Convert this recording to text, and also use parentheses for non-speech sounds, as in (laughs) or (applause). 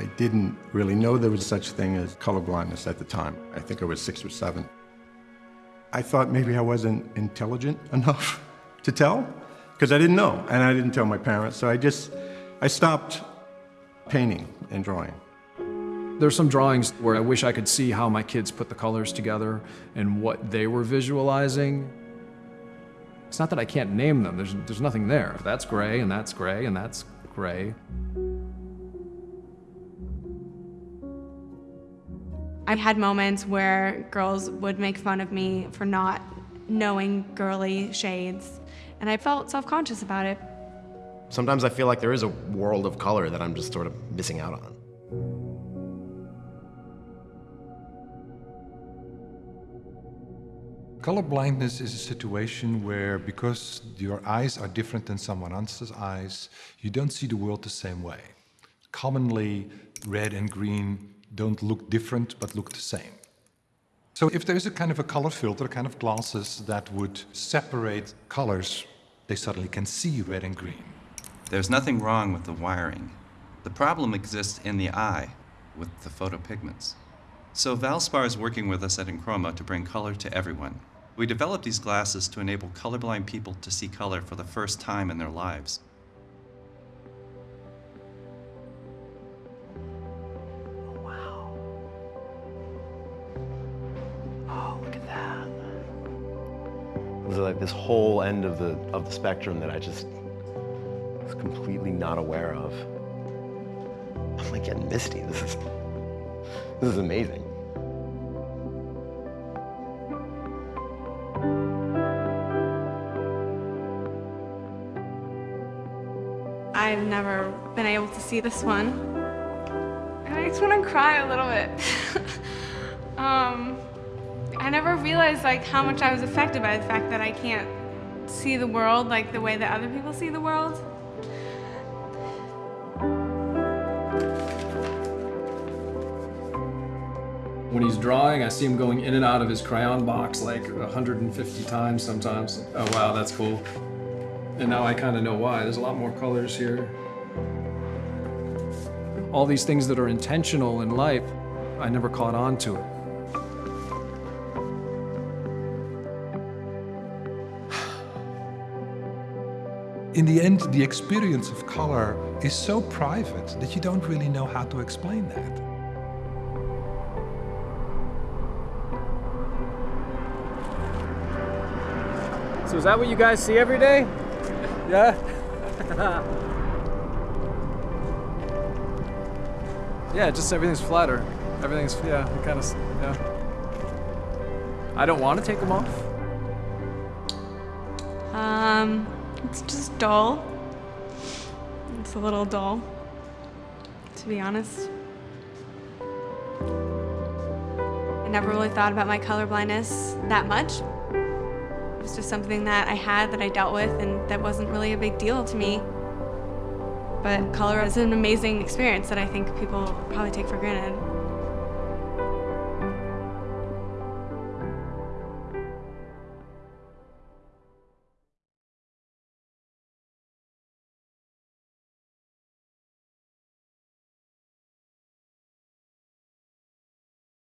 I didn't really know there was such a thing as colorblindness at the time. I think I was six or seven. I thought maybe I wasn't intelligent (laughs) enough to tell, because I didn't know, and I didn't tell my parents, so I just, I stopped painting and drawing. There's some drawings where I wish I could see how my kids put the colors together and what they were visualizing. It's not that I can't name them, there's, there's nothing there. That's gray, and that's gray, and that's gray. I had moments where girls would make fun of me for not knowing girly shades, and I felt self-conscious about it. Sometimes I feel like there is a world of color that I'm just sort of missing out on. Color blindness is a situation where because your eyes are different than someone else's eyes, you don't see the world the same way. Commonly, red and green don't look different but look the same. So if there is a kind of a color filter, kind of glasses that would separate colors, they suddenly can see red and green. There's nothing wrong with the wiring. The problem exists in the eye with the photopigments. So Valspar is working with us at Enchroma to bring color to everyone. We developed these glasses to enable colorblind people to see color for the first time in their lives. There's like this whole end of the of the spectrum that I just was completely not aware of. I'm like getting misty. This is this is amazing. I've never been able to see this one. And I just want to cry a little bit. (laughs) um, I never realized like how much I was affected by the fact that I can't see the world like the way that other people see the world. When he's drawing, I see him going in and out of his crayon box like 150 times sometimes. Oh wow, that's cool. And now I kind of know why. There's a lot more colors here. All these things that are intentional in life, I never caught on to it. In the end, the experience of color is so private that you don't really know how to explain that. So is that what you guys see every day? Yeah? (laughs) yeah, just everything's flatter. Everything's, yeah, kind of, yeah. I don't want to take them off. Um, it's just dull. It's a little dull, to be honest. I never really thought about my color blindness that much. It was just something that I had that I dealt with and that wasn't really a big deal to me. But color is an amazing experience that I think people probably take for granted.